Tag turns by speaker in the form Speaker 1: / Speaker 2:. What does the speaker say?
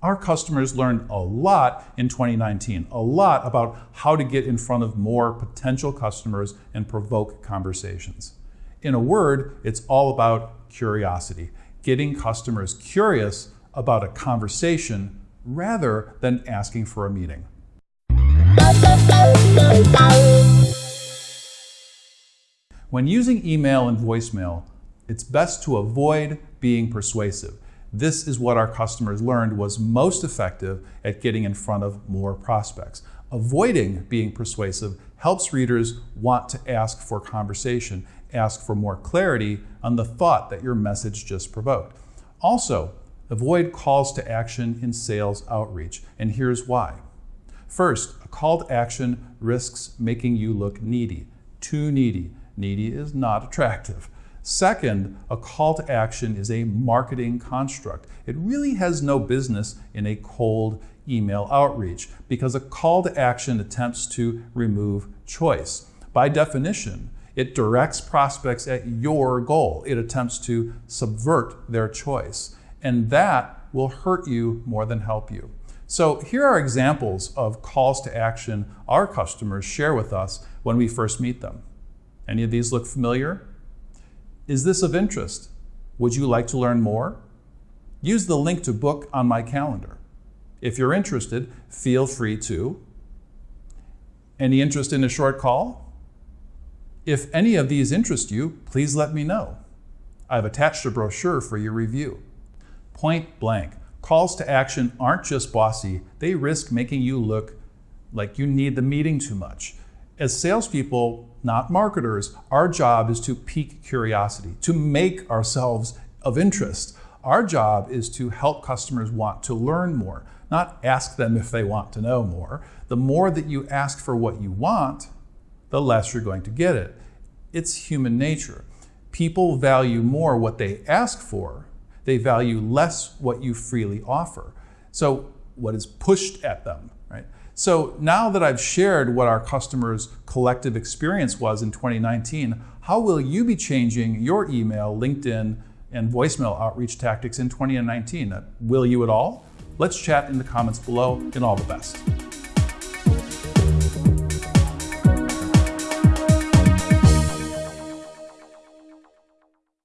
Speaker 1: Our customers learned a lot in 2019, a lot about how to get in front of more potential customers and provoke conversations. In a word, it's all about curiosity, getting customers curious about a conversation rather than asking for a meeting. When using email and voicemail, it's best to avoid being persuasive. This is what our customers learned was most effective at getting in front of more prospects. Avoiding being persuasive helps readers want to ask for conversation, ask for more clarity on the thought that your message just provoked. Also, avoid calls to action in sales outreach, and here's why. First, a call to action risks making you look needy, too needy. Needy is not attractive. Second, a call to action is a marketing construct. It really has no business in a cold email outreach because a call to action attempts to remove choice. By definition, it directs prospects at your goal. It attempts to subvert their choice. And that will hurt you more than help you. So here are examples of calls to action our customers share with us when we first meet them. Any of these look familiar? Is this of interest? Would you like to learn more? Use the link to book on my calendar. If you're interested, feel free to. Any interest in a short call? If any of these interest you, please let me know. I've attached a brochure for your review. Point blank, calls to action aren't just bossy, they risk making you look like you need the meeting too much. As salespeople, not marketers, our job is to pique curiosity, to make ourselves of interest. Our job is to help customers want to learn more, not ask them if they want to know more. The more that you ask for what you want, the less you're going to get it. It's human nature. People value more what they ask for. They value less what you freely offer. So what is pushed at them, right? So now that I've shared what our customers' collective experience was in 2019, how will you be changing your email, LinkedIn, and voicemail outreach tactics in 2019? Will you at all? Let's chat in the comments below and all the best.